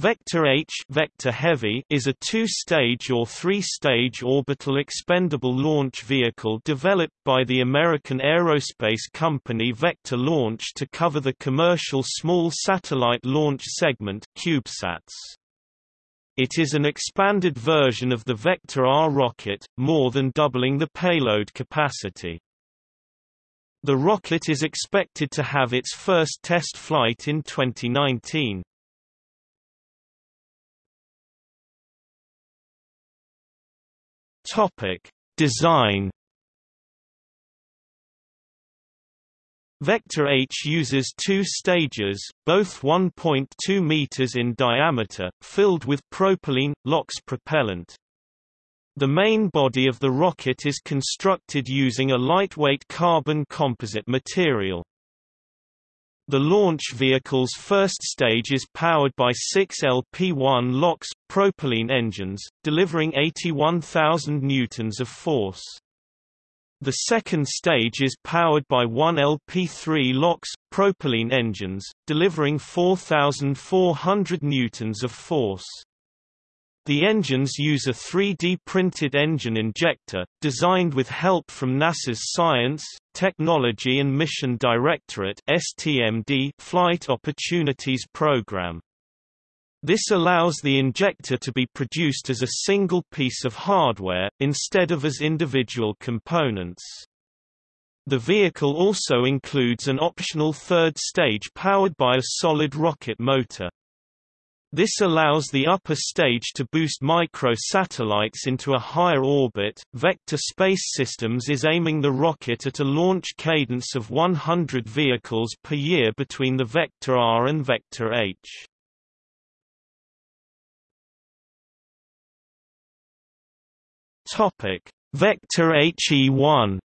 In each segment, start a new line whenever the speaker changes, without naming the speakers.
Vector H Vector Heavy is a two-stage or three-stage orbital expendable launch vehicle developed by the American aerospace company Vector Launch to cover the commercial small satellite launch segment CubeSats. It is an expanded version of the Vector R rocket, more than doubling the payload capacity. The rocket is expected to have its first test flight in 2019. Topic: Design. Vector H uses two stages, both 1.2 meters in diameter, filled with propylene LOX propellant. The main body of the rocket is constructed using a lightweight carbon composite material. The launch vehicle's first stage is powered by six LP-1 LOX propylene engines, delivering 81,000 newtons of force. The second stage is powered by one LP-3 LOX propylene engines, delivering 4,400 newtons of force. The engines use a 3D printed engine injector, designed with help from NASA's Science, Technology and Mission Directorate Flight Opportunities Program. This allows the injector to be produced as a single piece of hardware, instead of as individual components. The vehicle also includes an optional third stage powered by a solid rocket motor. This allows the upper stage to boost micro-satellites into a higher orbit. Vector Space Systems is aiming the rocket at a launch cadence of 100 vehicles per year between the Vector R and Vector H. Topic: Vector HE1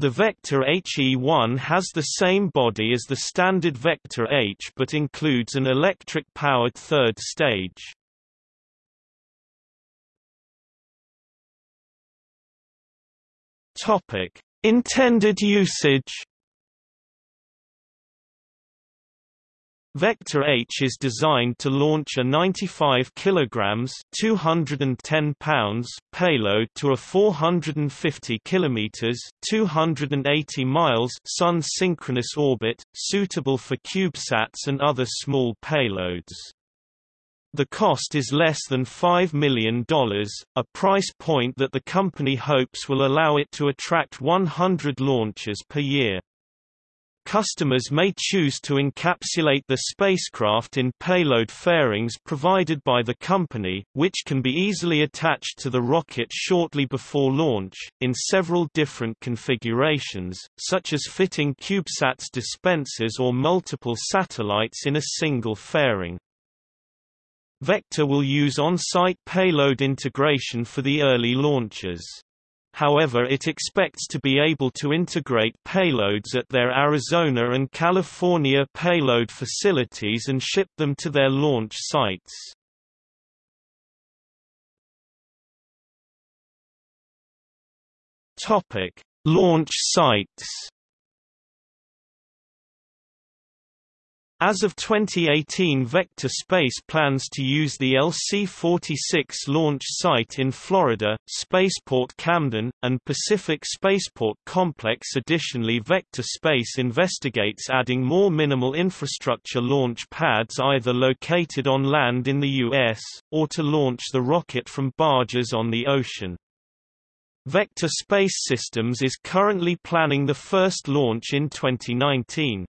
The vector HE1 has the same body as the standard vector H but includes an electric-powered third stage. Intended usage Vector H is designed to launch a 95 kg 210 pounds payload to a 450 km 280 miles sun-synchronous orbit, suitable for CubeSats and other small payloads. The cost is less than $5 million, a price point that the company hopes will allow it to attract 100 launches per year. Customers may choose to encapsulate the spacecraft in payload fairings provided by the company, which can be easily attached to the rocket shortly before launch, in several different configurations, such as fitting CubeSats dispensers or multiple satellites in a single fairing. Vector will use on-site payload integration for the early launches. However it expects to be able to integrate payloads at their Arizona and California payload facilities and ship them to their launch sites. Launch sites As of 2018 Vector Space plans to use the LC-46 launch site in Florida, Spaceport Camden, and Pacific Spaceport Complex Additionally Vector Space investigates adding more minimal infrastructure launch pads either located on land in the U.S., or to launch the rocket from barges on the ocean. Vector Space Systems is currently planning the first launch in 2019.